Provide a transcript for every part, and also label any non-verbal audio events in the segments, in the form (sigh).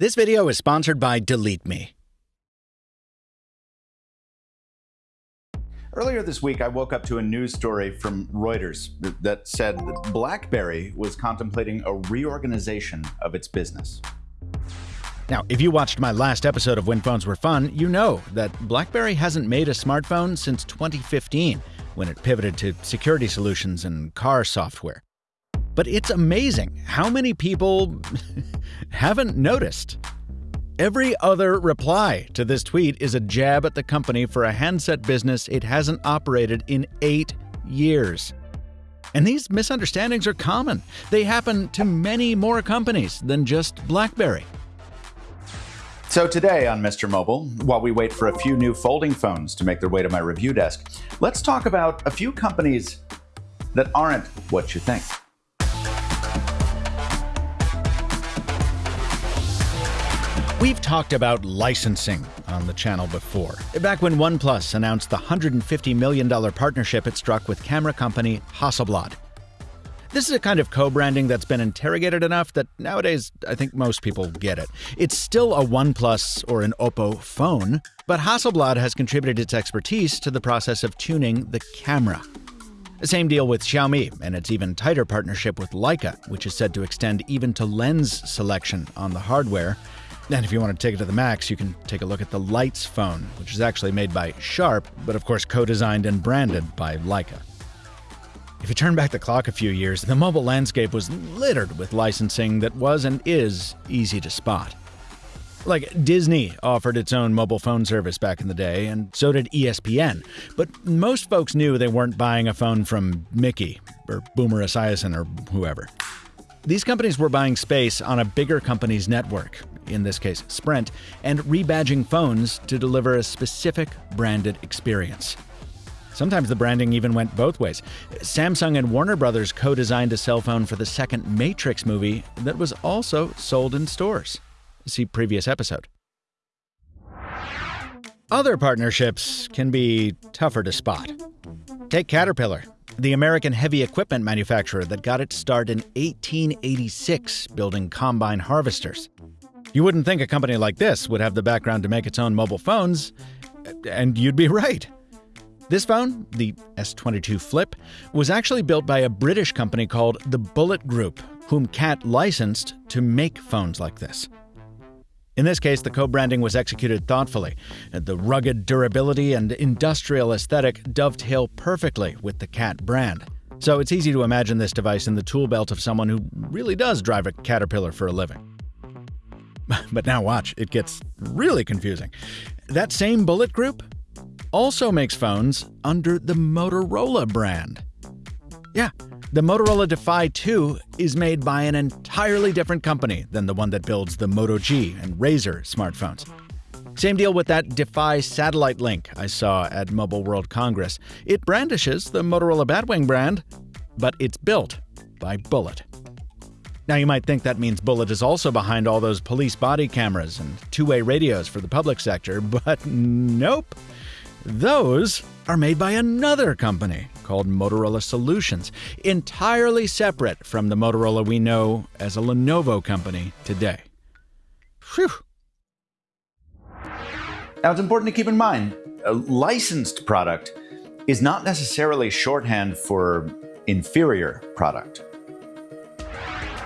This video is sponsored by Delete Me. Earlier this week, I woke up to a news story from Reuters that said that BlackBerry was contemplating a reorganization of its business. Now, if you watched my last episode of When Phones Were Fun, you know that BlackBerry hasn't made a smartphone since 2015, when it pivoted to security solutions and car software. But it's amazing how many people (laughs) haven't noticed. Every other reply to this tweet is a jab at the company for a handset business it hasn't operated in eight years. And these misunderstandings are common. They happen to many more companies than just BlackBerry. So today on Mr. Mobile, while we wait for a few new folding phones to make their way to my review desk, let's talk about a few companies that aren't what you think. We've talked about licensing on the channel before. Back when OnePlus announced the $150 million partnership it struck with camera company Hasselblad. This is a kind of co branding that's been interrogated enough that nowadays I think most people get it. It's still a OnePlus or an Oppo phone, but Hasselblad has contributed its expertise to the process of tuning the camera. The same deal with Xiaomi and its even tighter partnership with Leica, which is said to extend even to lens selection on the hardware. And if you want to take it to the max, you can take a look at the Leitz phone, which is actually made by Sharp, but of course co designed and branded by Leica. If you turn back the clock a few years, the mobile landscape was littered with licensing that was and is easy to spot. Like Disney offered its own mobile phone service back in the day, and so did ESPN. But most folks knew they weren't buying a phone from Mickey or Boomer Esiason or whoever. These companies were buying space on a bigger company's network, in this case Sprint, and rebadging phones to deliver a specific branded experience. Sometimes the branding even went both ways. Samsung and Warner Brothers co designed a cell phone for the second Matrix movie that was also sold in stores. See previous episode. Other partnerships can be tougher to spot. Take Caterpillar, the American heavy equipment manufacturer that got its start in 1886 building combine harvesters. You wouldn't think a company like this would have the background to make its own mobile phones, and you'd be (laughs) right. This phone, the S22 Flip, was actually built by a British company called the Bullitt Group, whom CAT licensed to make phones like this. In this case, the co branding was executed thoughtfully. The rugged durability and industrial aesthetic dovetail perfectly with the CAT brand. So it's easy to imagine this device in the tool belt of someone who really does drive a Caterpillar for a living. (laughs) But now watch, it gets really confusing. That same Bullitt Group also makes phones under the Motorola brand. Yeah, the Motorola Defy 2 is made by an entirely different company than the one that builds the Moto G and Razr smartphones. Same deal with that Defy satellite link I saw at Mobile World Congress. It brandishes the Motorola Batwing brand, but it's built by Bullitt. Now, you might think that means Bullitt is also behind all those police body cameras and two way radios for the public sector, (laughs) but nope. Those are made by another company called Motorola Solutions, entirely separate from the Motorola we know as a Lenovo company today. Phew. Now, it's important to keep in mind a licensed product is not necessarily shorthand for inferior product.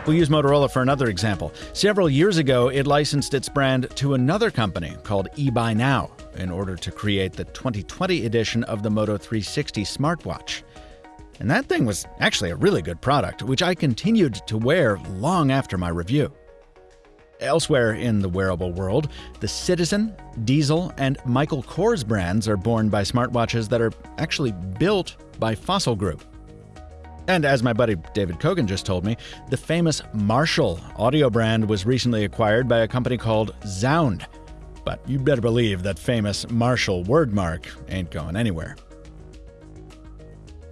We'll use Motorola for another example. Several years ago, it licensed its brand to another company called eBuyNow in order to create the 2020 edition of the Moto 360 smartwatch. And that thing was actually a really good product, which I continued to wear long after my review. Elsewhere in the wearable world, the Citizen, Diesel, and Michael Kors brands are borne by smartwatches that are actually built by Fossil Group. And as my buddy David Cogen just told me, the famous Marshall audio brand was recently acquired by a company called Zound. But you better believe that famous Marshall wordmark ain't going anywhere.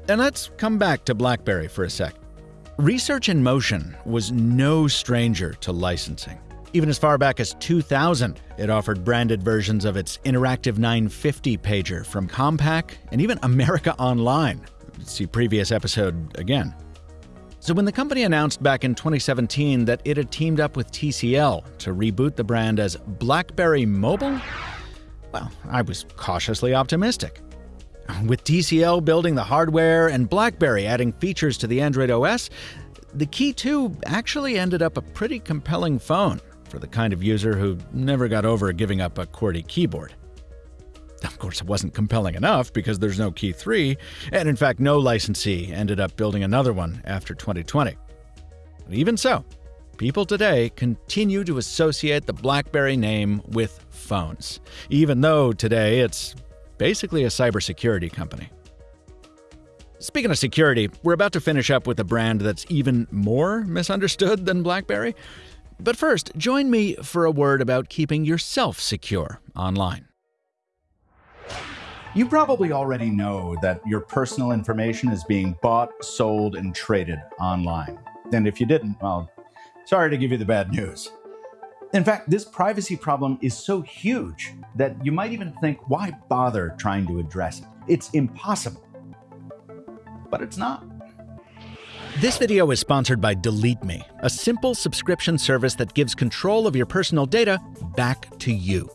And let's come back to BlackBerry for a sec. Research in Motion was no stranger to licensing. Even as far back as 2000, it offered branded versions of its Interactive 950 pager from Compaq and even America Online See previous episode again. So, when the company announced back in 2017 that it had teamed up with TCL to reboot the brand as BlackBerry Mobile, well, I was cautiously optimistic. With TCL building the hardware and BlackBerry adding features to the Android OS, the Key 2 actually ended up a pretty compelling phone for the kind of user who never got over giving up a QWERTY keyboard. Of course, it wasn't compelling enough because there's no Key 3, and in fact, no licensee ended up building another one after 2020. Even so, people today continue to associate the BlackBerry name with phones, even though today it's basically a cybersecurity company. Speaking of security, we're about to finish up with a brand that's even more misunderstood than BlackBerry. But first, join me for a word about keeping yourself secure online. You probably already know that your personal information is being bought, sold, and traded online. And if you didn't, well, sorry to give you the bad news. In fact, this privacy problem is so huge that you might even think, why bother trying to address it? It's impossible. But it's not. This video is sponsored by Delete Me, a simple subscription service that gives control of your personal data back to you.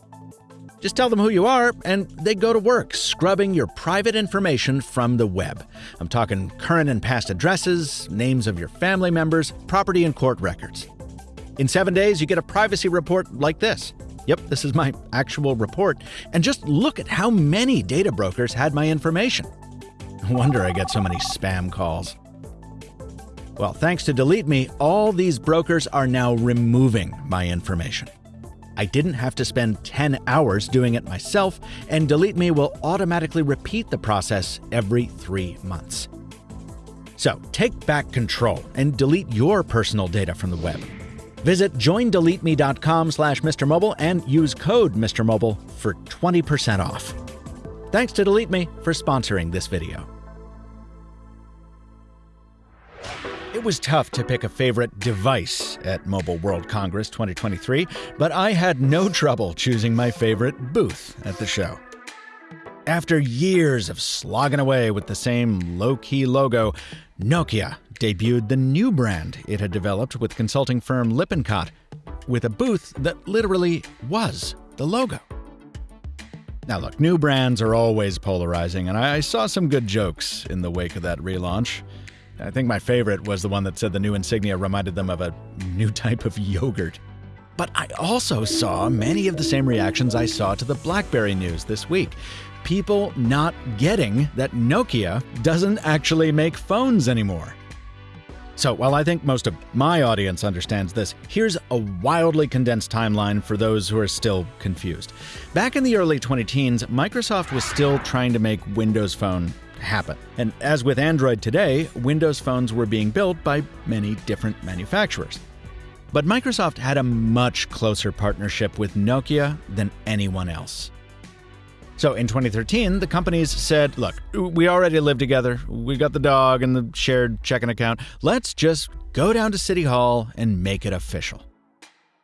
Just tell them who you are, and they go to work scrubbing your private information from the web. I'm talking current and past addresses, names of your family members, property and court records. In seven days, you get a privacy report like this. Yep, this is my actual report. And just look at how many data brokers had my information. No wonder I get so many spam calls. Well, thanks to Delete Me, all these brokers are now removing my information. I didn't have to spend 10 hours doing it myself, and Delete Me will automatically repeat the process every three months. So take back control and delete your personal data from the web. Visit joindeleteme.com slash mrmobile and use code mrmobile for 20% off. Thanks to Delete Me for sponsoring this video. It was tough to pick a favorite device at Mobile World Congress 2023, but I had no trouble choosing my favorite booth at the show. After years of slogging away with the same low key logo, Nokia debuted the new brand it had developed with consulting firm Lippincott, with a booth that literally was the logo. Now, look, new brands are always polarizing, and I saw some good jokes in the wake of that relaunch. I think my favorite was the one that said the new insignia reminded them of a new type of yogurt. But I also saw many of the same reactions I saw to the BlackBerry news this week. People not getting that Nokia doesn't actually make phones anymore. So, while I think most of my audience understands this, here's a wildly condensed timeline for those who are still confused. Back in the early 20 teens, Microsoft was still trying to make Windows Phone happen. And as with Android today, Windows phones were being built by many different manufacturers. But Microsoft had a much closer partnership with Nokia than anyone else. So in 2013, the companies said, look, we already live together. We got the dog and the shared checking account. Let's just go down to City Hall and make it official.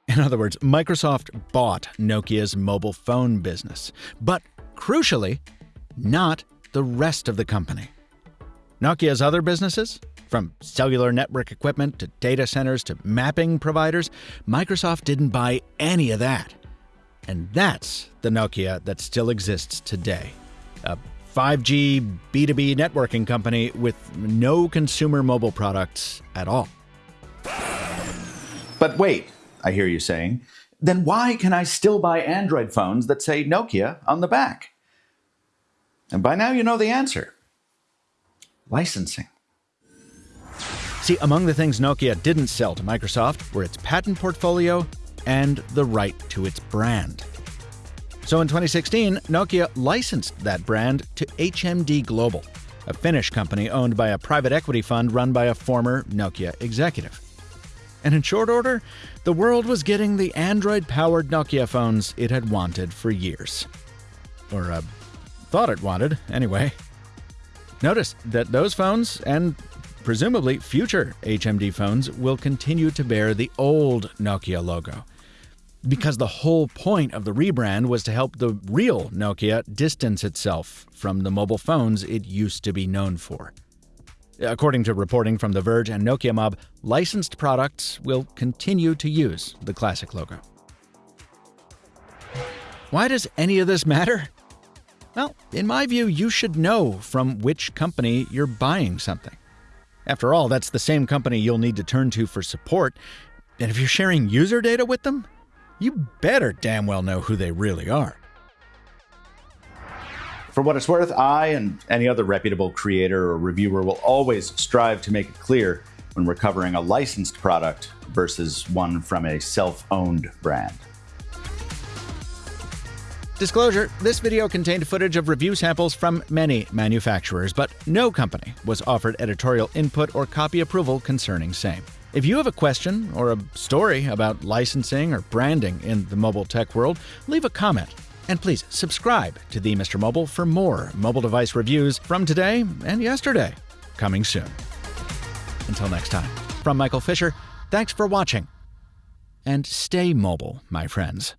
In other words, Microsoft bought Nokia's mobile phone business, but crucially, not the rest of the company. Nokia's other businesses, from cellular network equipment to data centers to mapping providers, Microsoft didn't buy any of that. And that's the Nokia that still exists today. A 5G B2B networking company with no consumer mobile products at all. But wait, I hear you saying, then why can I still buy Android phones that say Nokia on the back? And by now you know the answer licensing. See, among the things Nokia didn't sell to Microsoft were its patent portfolio and the right to its brand. So in 2016, Nokia licensed that brand to HMD Global, a Finnish company owned by a private equity fund run by a former Nokia executive. And in short order, the world was getting the Android powered Nokia phones it had wanted for years. Or uh, thought it wanted, anyway. Notice that those phones, and presumably future HMD phones, will continue to bear the old Nokia logo because the whole point of the rebrand was to help the real Nokia distance itself from the mobile phones it used to be known for. According to reporting from The Verge and Nokia Mob, licensed products will continue to use the classic logo. Why does any of this matter? Well, in my view, you should know from which company you're buying something. After all, that's the same company you'll need to turn to for support, and if you're sharing user data with them, you better damn well know who they really are. For what it's worth, I and any other reputable creator or reviewer will always strive to make it clear when we're covering a licensed product versus one from a self owned brand. Disclosure this video contained footage of review samples from many manufacturers, but no company was offered editorial input or copy approval concerning same. If you have a question or a story about licensing or branding in the mobile tech world, leave a comment. And please subscribe to the Mr. Mobile for more mobile device reviews from today and yesterday, coming soon. Until next time, from Michael Fisher, thanks for watching. And stay mobile, my friends.